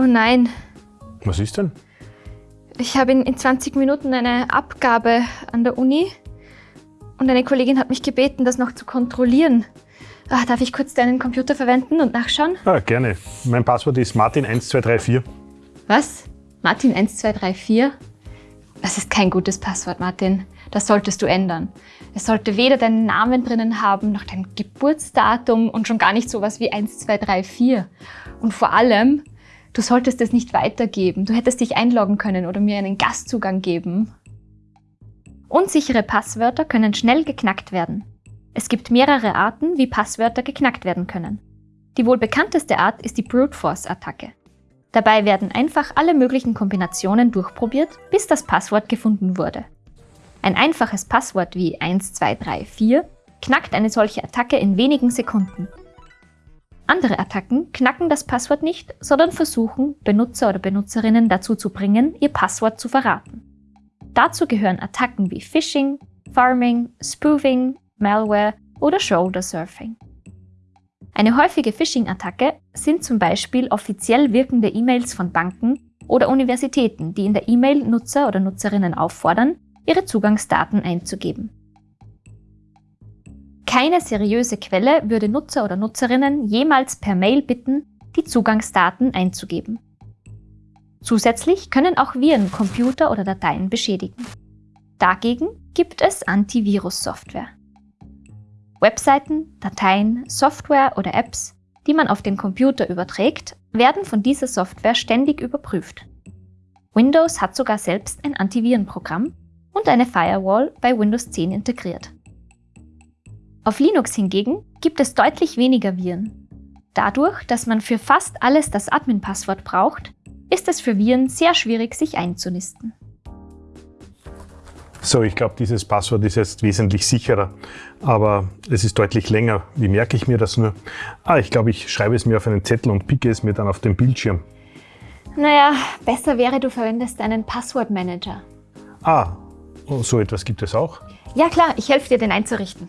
Oh nein, Was ist denn? ich habe in, in 20 Minuten eine Abgabe an der Uni und eine Kollegin hat mich gebeten, das noch zu kontrollieren. Ah, darf ich kurz deinen Computer verwenden und nachschauen? Ah, gerne. Mein Passwort ist Martin1234. Was? Martin 1234? Das ist kein gutes Passwort, Martin. Das solltest du ändern. Es sollte weder deinen Namen drinnen haben, noch dein Geburtsdatum und schon gar nicht sowas wie 1234. Und vor allem, du solltest es nicht weitergeben. Du hättest dich einloggen können oder mir einen Gastzugang geben. Unsichere Passwörter können schnell geknackt werden. Es gibt mehrere Arten, wie Passwörter geknackt werden können. Die wohl bekannteste Art ist die Brute Force Attacke. Dabei werden einfach alle möglichen Kombinationen durchprobiert, bis das Passwort gefunden wurde. Ein einfaches Passwort wie 1234 knackt eine solche Attacke in wenigen Sekunden. Andere Attacken knacken das Passwort nicht, sondern versuchen, Benutzer oder Benutzerinnen dazu zu bringen, ihr Passwort zu verraten. Dazu gehören Attacken wie Phishing, Farming, Spoofing, Malware oder Shoulder Surfing. Eine häufige Phishing-Attacke sind zum Beispiel offiziell wirkende E-Mails von Banken oder Universitäten, die in der E-Mail Nutzer oder Nutzerinnen auffordern, ihre Zugangsdaten einzugeben. Keine seriöse Quelle würde Nutzer oder Nutzerinnen jemals per Mail bitten, die Zugangsdaten einzugeben. Zusätzlich können auch Viren Computer oder Dateien beschädigen. Dagegen gibt es Antivirus-Software. Webseiten, Dateien, Software oder Apps, die man auf den Computer überträgt, werden von dieser Software ständig überprüft. Windows hat sogar selbst ein Antivirenprogramm und eine Firewall bei Windows 10 integriert. Auf Linux hingegen gibt es deutlich weniger Viren. Dadurch, dass man für fast alles das Admin-Passwort braucht, ist es für Viren sehr schwierig, sich einzunisten. So, ich glaube, dieses Passwort ist jetzt wesentlich sicherer, aber es ist deutlich länger. Wie merke ich mir das nur? Ah, ich glaube, ich schreibe es mir auf einen Zettel und picke es mir dann auf den Bildschirm. Naja, besser wäre, du verwendest einen Passwortmanager. Ah, oh, so etwas gibt es auch. Ja klar, ich helfe dir, den einzurichten.